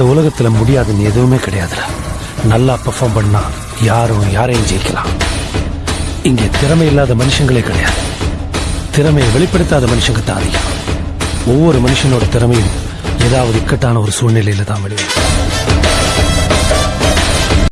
இந்த உலகத்துல முடியாதுன்னு எதுவுமே கிடையாதுல நல்லா பெர்ஃபார்ம் பண்ணா யாரும் யாரையும் ஜெயிக்கலாம். இங்கே திறமை இல்லாத மனுஷங்களே கிடையாது. திறமையை வெளிப்படுத்தாத மனுஷங்க தான் அதிகம். ஒவ்வொரு மனுஷனோட திறமையும் ஏதாவது இக்கட்டான ஒரு சூழ்நிலையில தான் வெளியே